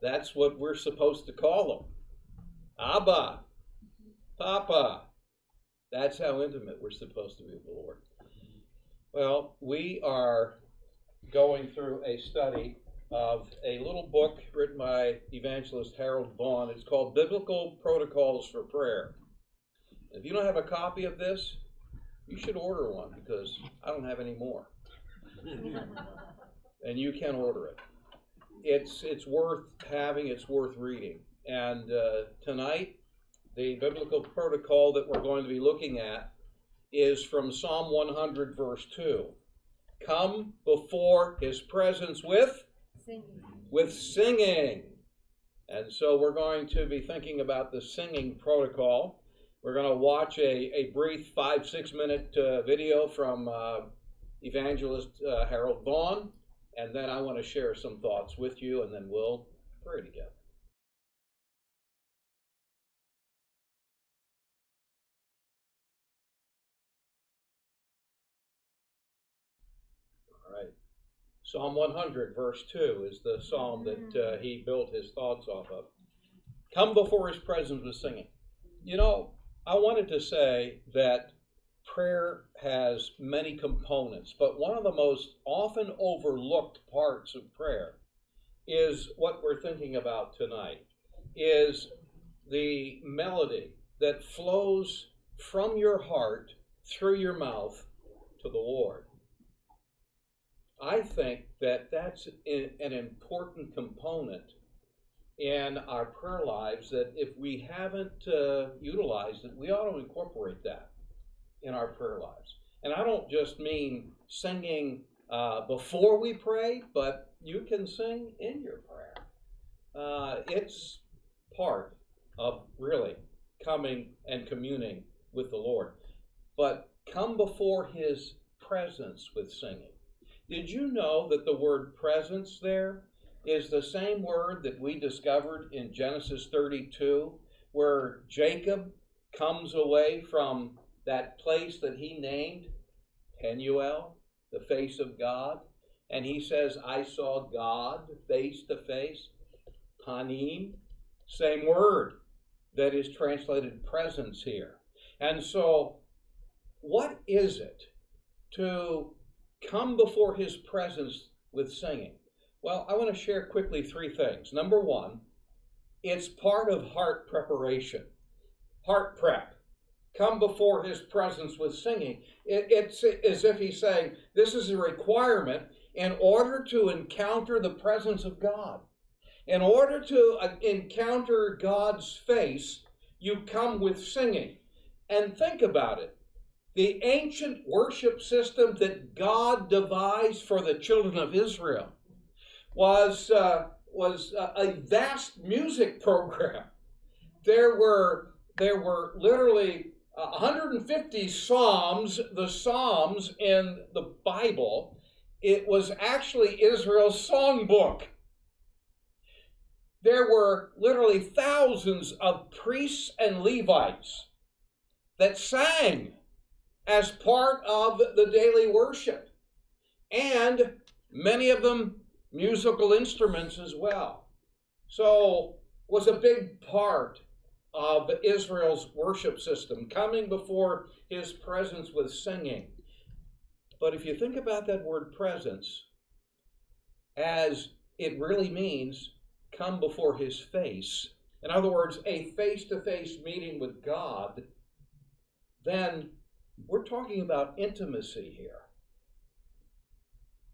That's what we're supposed to call him. Abba, Papa. That's how intimate we're supposed to be with the Lord. Well, we are going through a study of a little book written by evangelist Harold Vaughn. It's called Biblical Protocols for Prayer. If you don't have a copy of this, you should order one because I don't have any more. and you can order it. It's it's worth having. It's worth reading. And uh, tonight, the biblical protocol that we're going to be looking at is from Psalm 100, verse 2. Come before his presence with Singing. with singing. And so we're going to be thinking about the singing protocol. We're going to watch a, a brief five, six minute uh, video from uh, evangelist uh, Harold Vaughn. And then I want to share some thoughts with you, and then we'll pray together. All right. Psalm 100, verse 2 is the psalm that uh, he built his thoughts off of. Come before his presence with singing. You know, I wanted to say that prayer has many components, but one of the most often overlooked parts of prayer is what we're thinking about tonight is the melody that flows from your heart through your mouth to the Lord. I think that that's an important component in our prayer lives that if we haven't uh, utilized it, we ought to incorporate that in our prayer lives. And I don't just mean singing uh, before we pray, but you can sing in your prayer. Uh, it's part of really coming and communing with the Lord. But come before His presence with singing. Did you know that the word presence there is the same word that we discovered in Genesis 32, where Jacob comes away from that place that he named Penuel, the face of God, and he says, I saw God face to face. Panim, same word that is translated presence here. And so, what is it to come before his presence with singing? Well, I want to share quickly three things. Number one, it's part of heart preparation, heart prep. Come before his presence with singing. It, it's as if he's saying, This is a requirement in order to encounter the presence of God. In order to uh, encounter God's face, you come with singing. And think about it the ancient worship system that God devised for the children of Israel was, uh, was a vast music program. There were, there were literally Uh, 150 psalms, the psalms in the Bible. It was actually Israel's songbook. There were literally thousands of priests and Levites that sang as part of the daily worship, and many of them musical instruments as well. So was a big part of Israel's worship system, coming before his presence with singing. But if you think about that word presence, as it really means come before his face, in other words, a face to face meeting with God, then we're talking about intimacy here.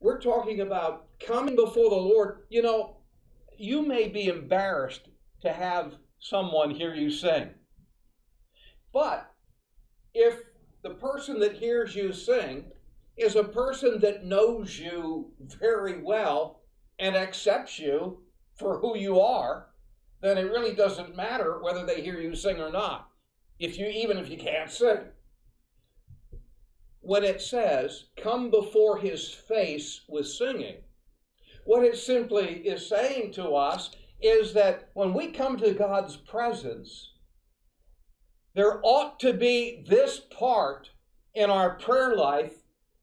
We're talking about coming before the Lord. You know, you may be embarrassed to have someone hear you sing. But if the person that hears you sing is a person that knows you very well and accepts you for who you are, then it really doesn't matter whether they hear you sing or not. If you even if you can't sing when it says, come before his face with singing, what it simply is saying to us is that when we come to God's presence, there ought to be this part in our prayer life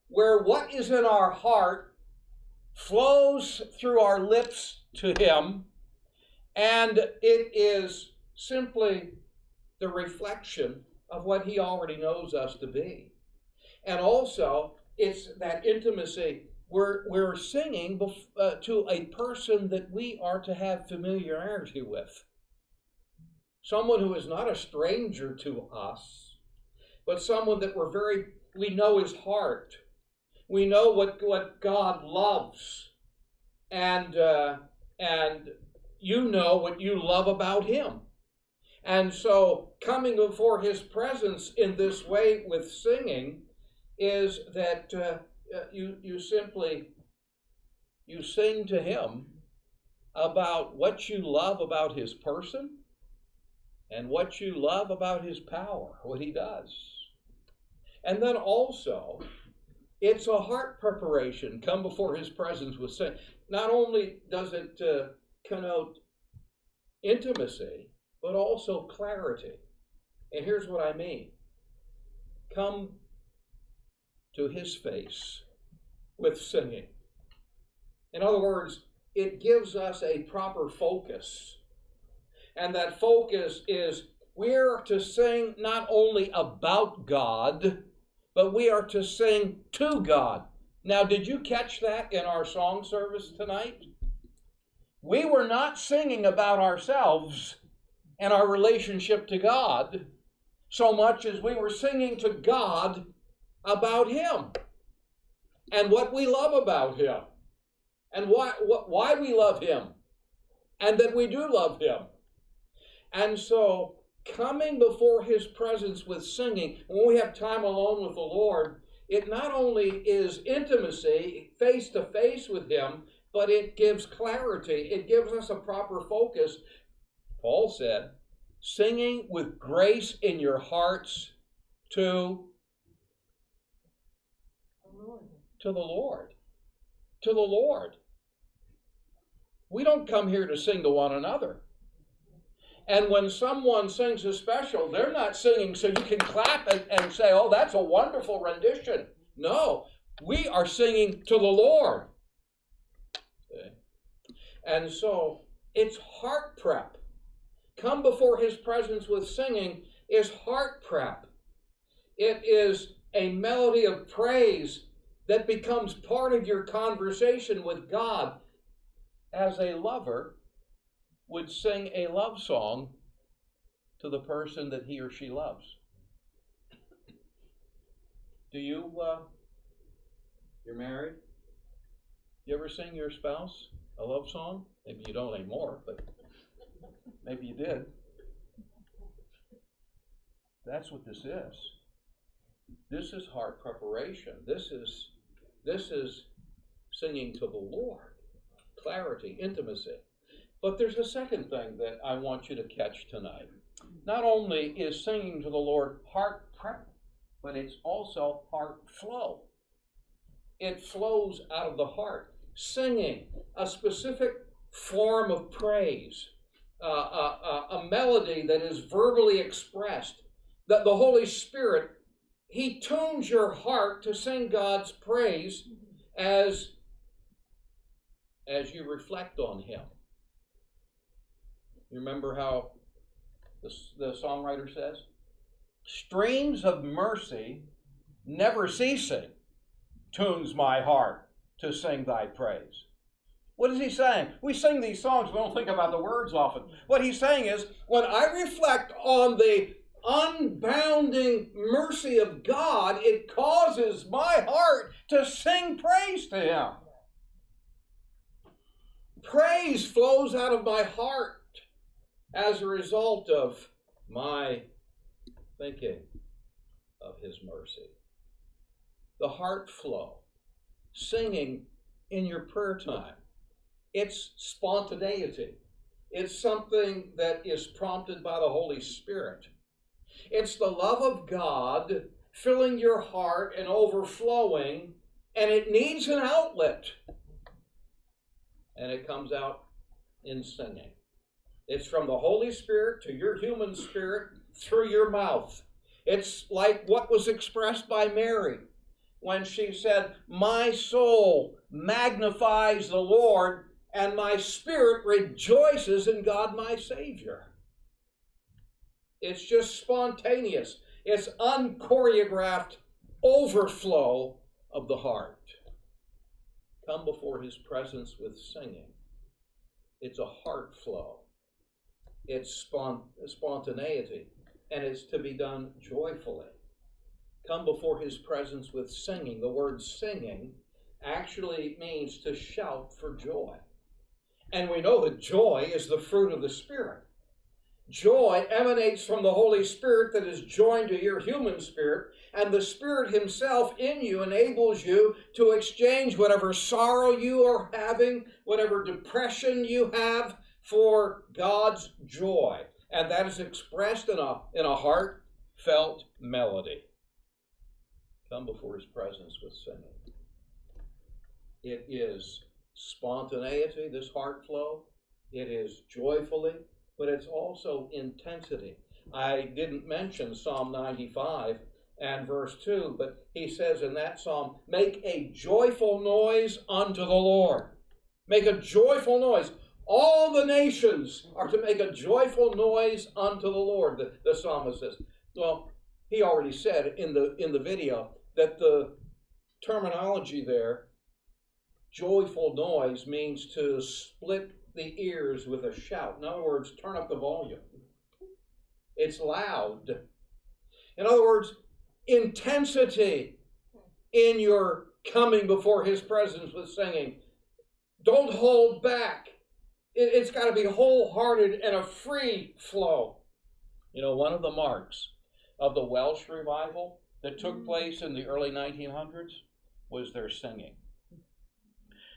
where what is in our heart flows through our lips to Him, And it is simply the reflection of what He already knows us to be. And also, it's that intimacy. We're, we're singing uh, to a person that we are to have familiarity with. Someone who is not a stranger to us, but someone that we're very, we know his heart. We know what, what God loves. And, uh, and you know what you love about him. And so, coming before his presence in this way with singing is that uh, you, you simply you sing to him about what you love about his person and what you love about his power, what he does. And then also, it's a heart preparation. Come before his presence with sin. Not only does it uh, connote intimacy, but also clarity. And here's what I mean come to his face with singing. In other words, it gives us a proper focus. And that focus is we're to sing not only about God, but we are to sing to God. Now, did you catch that in our song service tonight? We were not singing about ourselves and our relationship to God so much as we were singing to God about Him and what we love about Him and why, why we love Him and that we do love Him. And so, coming before His presence with singing, when we have time alone with the Lord, it not only is intimacy face to face with Him, but it gives clarity. It gives us a proper focus. Paul said, singing with grace in your hearts to to the Lord. To the Lord. We don't come here to sing to one another. And when someone sings a special, they're not singing so you can clap and, and say, oh, that's a wonderful rendition. No, we are singing to the Lord. Okay. And so it's heart prep. Come before his presence with singing is heart prep. It is a melody of praise that becomes part of your conversation with God as a lover would sing a love song to the person that he or she loves. Do you, uh, you're married? You ever sing your spouse a love song? Maybe you don't anymore, but maybe you did. That's what this is. This is heart preparation. This is this is singing to the Lord. Clarity, intimacy. But there's a second thing that I want you to catch tonight. Not only is singing to the Lord heart prep, but it's also heart flow. It flows out of the heart. Singing, a specific form of praise, uh, uh, uh, a, melody that is verbally expressed, that the Holy Spirit he tunes your heart to sing God's praise as, as you reflect on Him. You remember how the, the songwriter says? Streams of mercy never ceasing tunes my heart to sing thy praise. What is he saying? We sing these songs, we don't think about the words often. What he's saying is, when I reflect on the unbounding mercy of God, it causes my heart to sing praise to Him. Praise flows out of my heart as a result of my thinking of His mercy. The heart flow, singing in your prayer time, it's spontaneity. It's something that is prompted by the Holy Spirit. It's the love of God filling your heart and overflowing, and it needs an outlet. And it comes out in singing. It's from the Holy Spirit to your human spirit through your mouth. It's like what was expressed by Mary when she said, My soul magnifies the Lord, and my spirit rejoices in God my Savior. It's just spontaneous, it's unchoreographed overflow of the heart. Come before his presence with singing. It's a heart flow, it's spont- spontaneity, and it's to be done joyfully. Come before his presence with singing. The word singing actually means to shout for joy. And we know that joy is the fruit of the Spirit. Joy emanates from the Holy Spirit that is joined to your human spirit, and the Spirit Himself in you enables you to exchange whatever sorrow you are having, whatever depression you have, for God's joy. And that is expressed in a, in a heartfelt melody. Come before His presence with singing. It is spontaneity, this heart flow. It is joyfully, but it's also intensity. I didn't mention Psalm 95 and verse 2, but he says in that psalm, Make a joyful noise unto the Lord. Make a joyful noise. All the nations are to make a joyful noise unto the Lord, the, the psalmist says. Well, he already said in the in the video that the terminology there joyful noise means to split the ears with a shout. In other words, turn up the volume. It's loud. In other words, intensity in your coming before his presence with singing. Don't hold back. It, has got to be wholehearted and a free flow. You know, one of the marks of the Welsh revival that took mm-hmm. place in the early 1900s was their singing.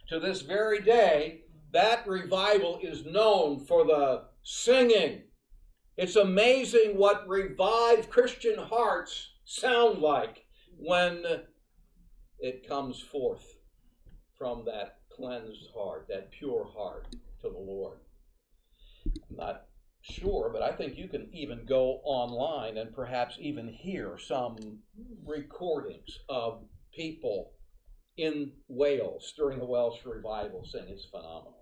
To this very day, that revival is known for the singing. It's amazing what revived Christian hearts sound like when it comes forth from that cleansed heart, that pure heart to the Lord. I'm not sure, but I think you can even go online and perhaps even hear some recordings of people in Wales during the Welsh revival sing. It's phenomenal.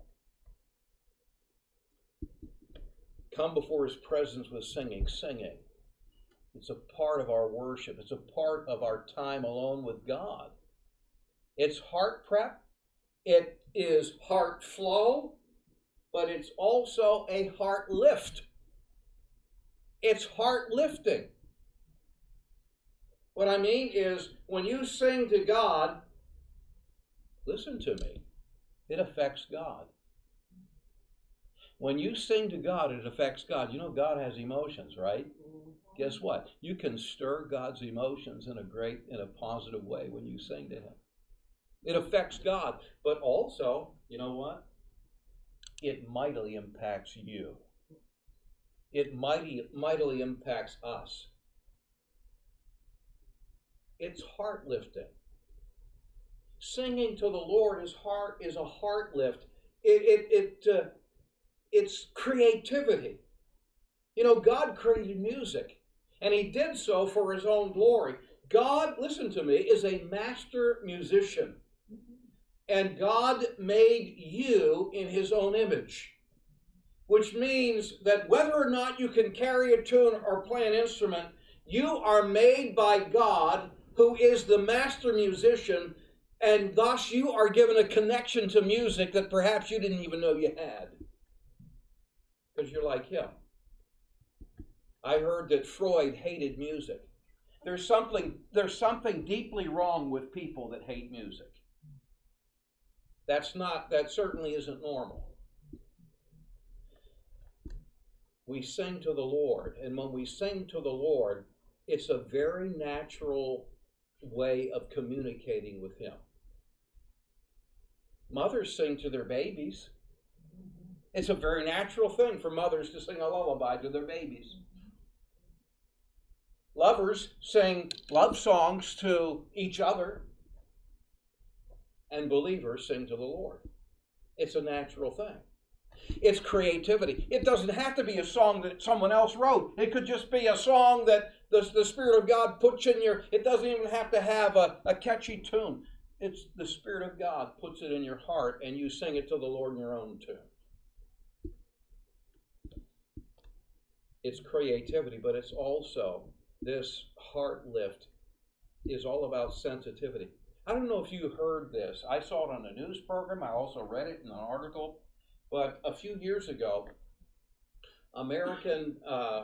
Come before his presence with singing, singing. It's a part of our worship. It's a part of our time alone with God. It's heart prep. It is heart flow, but it's also a heart lift. It's heart lifting. What I mean is, when you sing to God, listen to me, it affects God. When you sing to God, it affects God. You know, God has emotions, right? Guess what? You can stir God's emotions in a great, in a positive way when you sing to Him. It affects God, but also, you know what? It mightily impacts you. It mighty, mightily impacts us. It's heart lifting. Singing to the Lord is heart is a heart lift. It it it uh, it's creativity. You know, God created music, and He did so for His own glory. God, listen to me, is a master musician, and God made you in His own image, which means that whether or not you can carry a tune or play an instrument, you are made by God, who is the master musician and thus you are given a connection to music that perhaps you didn't even know you had. Because you're like him. I heard that Freud hated music. There's something, there's something deeply wrong with people that hate music. That's not, that certainly isn't normal. We sing to the Lord, and when we sing to the Lord, it's a very natural way of communicating with Him. Mothers sing to their babies. It's a very natural thing for mothers to sing a lullaby to their babies. Lovers sing love songs to each other, and believers sing to the Lord. It's a natural thing. It's creativity. It doesn't have to be a song that someone else wrote. It could just be a song that the, the Spirit of God puts in your. It doesn't even have to have a, a catchy tune it's the Spirit of God puts it in your heart and you sing it to the Lord in your own tune. It's creativity, but it's also this heart lift is all about sensitivity. I don't know if you heard this. I saw it on a news program. I also read it in an article. But a few years ago, American uh,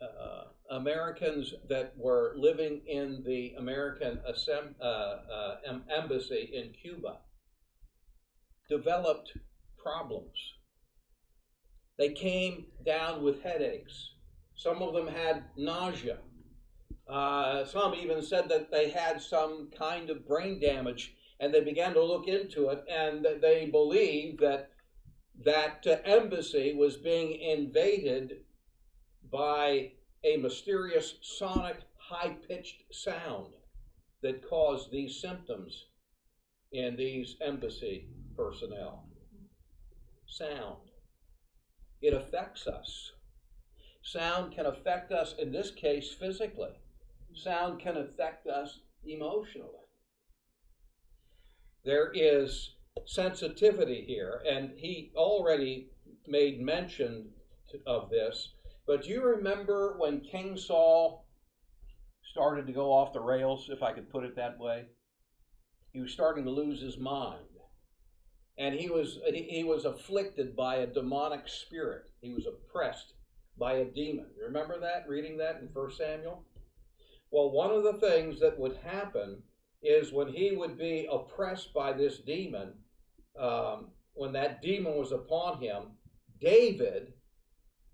uh, Americans that were living in the American Assem- uh, uh embassy in Cuba developed problems. They came down with headaches. Some of them had nausea. Uh, some even said that they had some kind of brain damage, and they began to look into it, and they believed that that uh, embassy was being invaded by a mysterious sonic high pitched sound that caused these symptoms in these embassy personnel. Sound. It affects us. Sound can affect us, in this case, physically sound can affect us emotionally. There is sensitivity here, and he already made mention of this. But do you remember when King Saul started to go off the rails, if I could put it that way? He was starting to lose his mind. And he was, he was afflicted by a demonic spirit. He was oppressed by a demon. Remember that, reading that in 1 Samuel? Well, one of the things that would happen is when he would be oppressed by this demon, um, when that demon was upon him, David,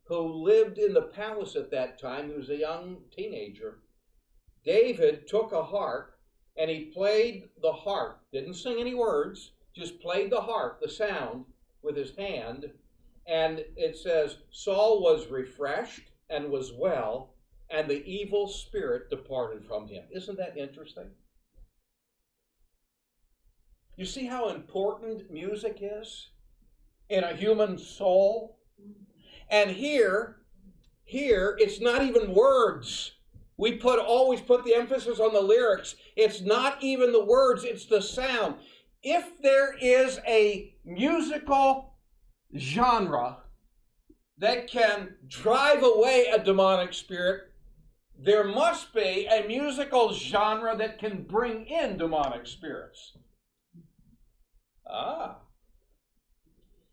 who lived in the palace at that time, he was a young teenager, David took a harp and he played the harp, didn't sing any words, just played the harp, the sound, with his hand. And it says, Saul was refreshed and was well, and the evil spirit departed from him. Isn't that interesting? You see how important music is in a human soul? And here, here, it's not even words. We put always put the emphasis on the lyrics. It's not even the words, it's the sound. If there is a musical genre that can drive away a demonic spirit, there must be a musical genre that can bring in demonic spirits. Ah.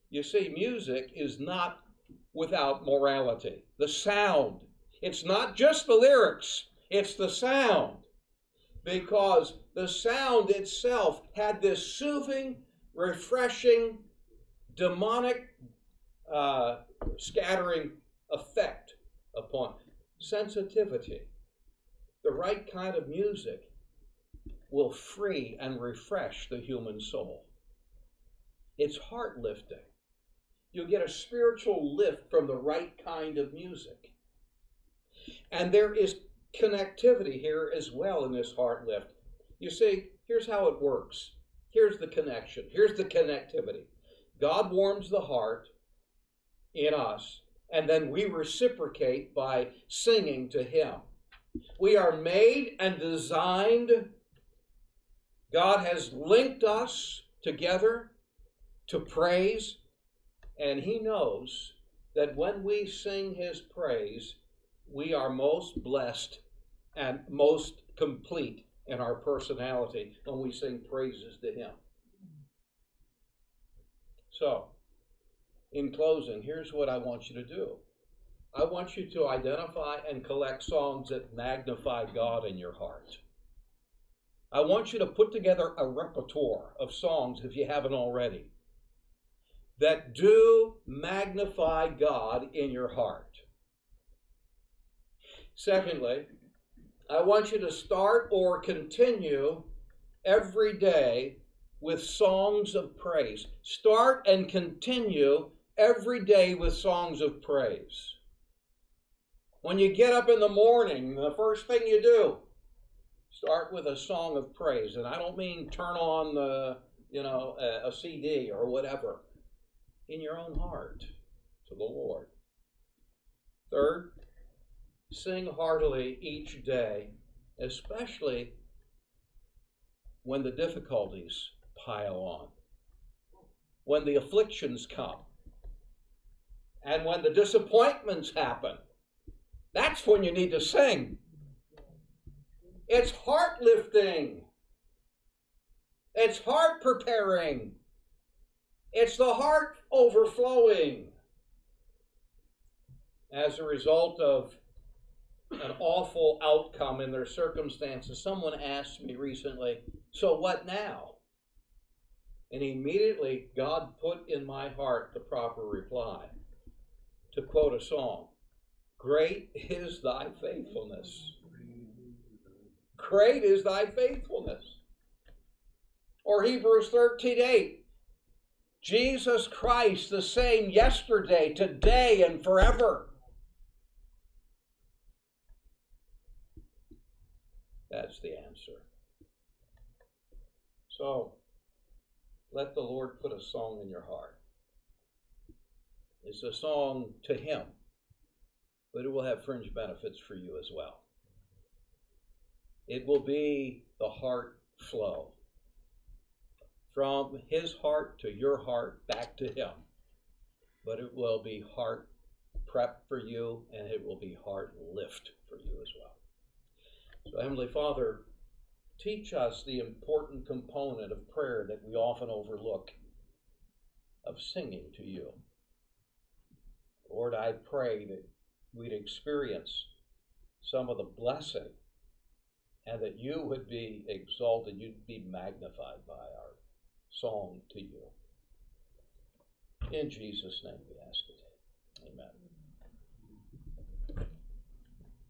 You see, music is not without morality. The sound. It's not just the lyrics, it's the sound. Because the sound itself had this soothing, refreshing, demonic uh, scattering effect upon sensitivity, the right kind of music will free and refresh the human soul. It's heart lifting. You'll get a spiritual lift from the right kind of music. And there is connectivity here as well in this heart lift. You see, here's how it works. Here's the connection. Here's the connectivity. God warms the heart in us and then we reciprocate by singing to Him. We are made and designed. God has linked us together to praise, and He knows that when we sing His praise, we are most blessed and most complete in our personality when we sing praises to Him. So, in closing, here's what I want you to do. I want you to identify and collect songs that magnify God in your heart. I want you to put together a repertoire of songs, if you haven't already, that do magnify God in your heart. Secondly, I want you to start or continue every day with songs of praise. Start and continue every day with songs of praise. When you get up in the morning, the first thing you do, start with a song of praise. And I don't mean turn on the, you know, a, a CD or whatever. In your own heart to the Lord. Third, sing heartily each day, especially when the difficulties pile on, when the afflictions come, and when the disappointments happen. That's when you need to sing. It's heart lifting. It's heart preparing. It's the heart overflowing. As a result of an awful outcome in their circumstances, someone asked me recently, So what now? And immediately God put in my heart the proper reply. To quote a song, Great is thy faithfulness. Great is thy faithfulness. Or Hebrews 13 8. Jesus Christ, the same yesterday, today, and forever. That's the answer. So, let the Lord put a song in your heart. It's a song to Him, but it will have fringe benefits for you as well. It will be the heart flow from His heart to your heart back to Him. But it will be heart prep for you and it will be heart lift for you as well. So, Heavenly Father, teach us the important component of prayer that we often overlook of singing to you. Lord, I pray that we'd experience some of the blessing and that you would be exalted, you'd be magnified by our song to you. In Jesus' name we ask it. Amen.